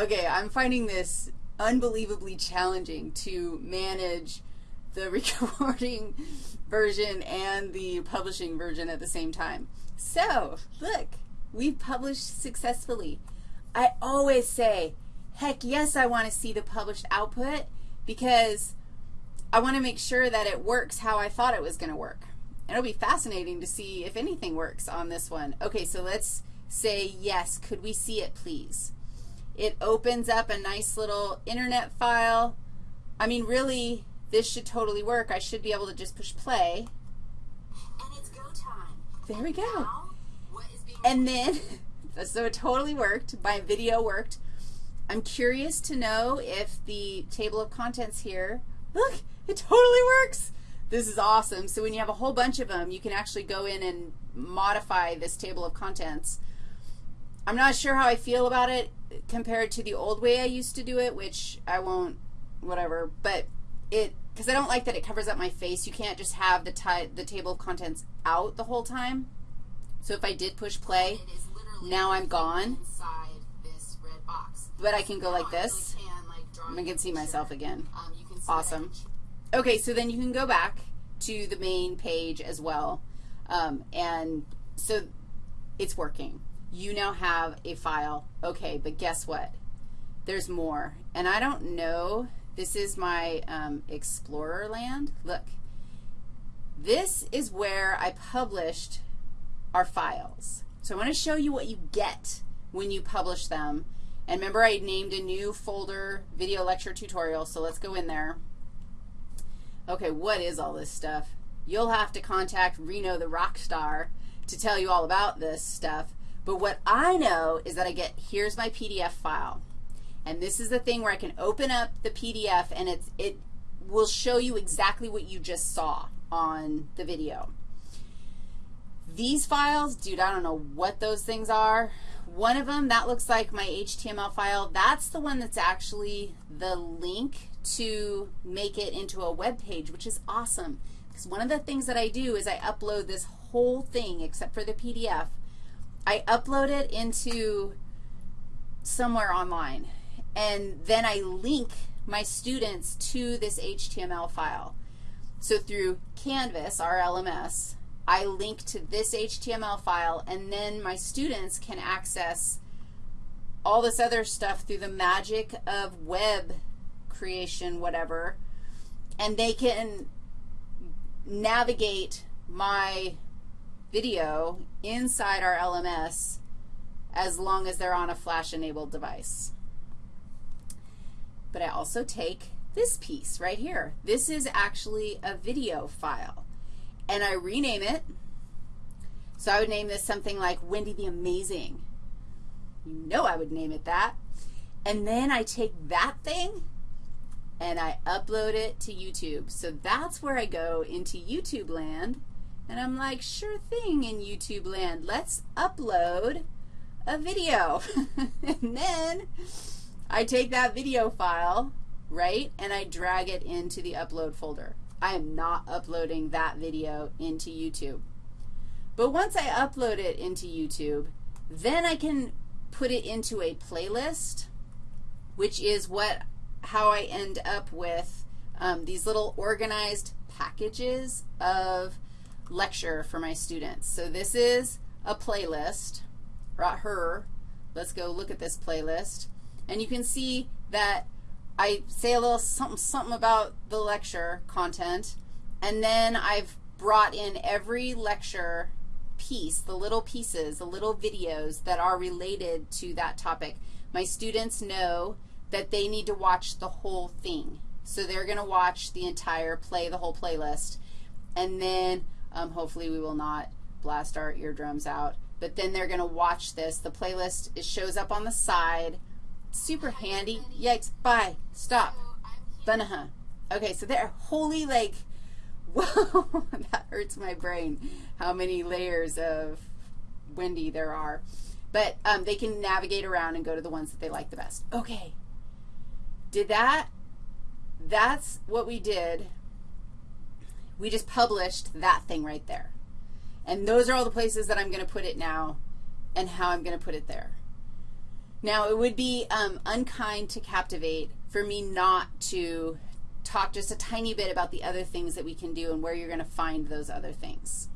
Okay, I'm finding this unbelievably challenging to manage the recording version and the publishing version at the same time. So, look, we've published successfully. I always say, heck yes, I want to see the published output because I want to make sure that it works how I thought it was going to work. And it'll be fascinating to see if anything works on this one. Okay, so let's say yes. Could we see it, please? It opens up a nice little internet file. I mean, really, this should totally work. I should be able to just push play. And it's go time. There we go. Now, what is being And then, so it totally worked. My video worked. I'm curious to know if the table of contents here, look, it totally works. This is awesome. So when you have a whole bunch of them, you can actually go in and modify this table of contents. I'm not sure how I feel about it compared to the old way I used to do it, which I won't, whatever, but it, because I don't like that it covers up my face. You can't just have the, the table of contents out the whole time. So if I did push play, It is literally now I'm gone, inside this red box. but I can go like this. really can, like, I you can see myself again. Um, you can see Awesome. Okay, so then you can go back to the main page as well. Um, and so it's working. You now have a file. Okay, but guess what? There's more. And I don't know. This is my um, Explorer land. Look. This is where I published our files. So I want to show you what you get when you publish them. And remember I named a new folder, video lecture tutorial, so let's go in there. Okay, what is all this stuff? You'll have to contact Reno the rock star to tell you all about this stuff. But what I know is that I get, here's my PDF file. And this is the thing where I can open up the PDF and it's, it will show you exactly what you just saw on the video. These files, dude, I don't know what those things are. One of them, that looks like my HTML file. That's the one that's actually the link to make it into a web page, which is awesome. Because one of the things that I do is I upload this whole thing except for the PDF. I upload it into somewhere online, and then I link my students to this HTML file. So through Canvas, our LMS, I link to this HTML file, and then my students can access all this other stuff through the magic of web creation, whatever, and they can navigate my video inside our LMS as long as they're on a flash-enabled device. But I also take this piece right here. This is actually a video file. And I rename it. So I would name this something like Wendy the Amazing. You know I would name it that. And then I take that thing and I upload it to YouTube. So that's where I go into YouTube land. And I'm like, sure thing in YouTube land. Let's upload a video. and then I take that video file, right, and I drag it into the upload folder. I am not uploading that video into YouTube. But once I upload it into YouTube, then I can put it into a playlist, which is what how I end up with um, these little organized packages of lecture for my students. So this is a playlist, brought her. Let's go look at this playlist. And you can see that I say a little something, something about the lecture content, and then I've brought in every lecture piece, the little pieces, the little videos that are related to that topic. My students know that they need to watch the whole thing. So they're going to watch the entire play, the whole playlist, and then um, hopefully we will not blast our eardrums out. But then they're going to watch this. The playlist, it shows up on the side. Super handy. Yikes. Bye. Stop. Bunaha. Okay, so they're wholly like, whoa, that hurts my brain, how many layers of Wendy there are. But um, they can navigate around and go to the ones that they like the best. Okay. Did that, that's what we did. We just published that thing right there. And those are all the places that I'm going to put it now and how I'm going to put it there. Now, it would be um, unkind to Captivate for me not to talk just a tiny bit about the other things that we can do and where you're going to find those other things.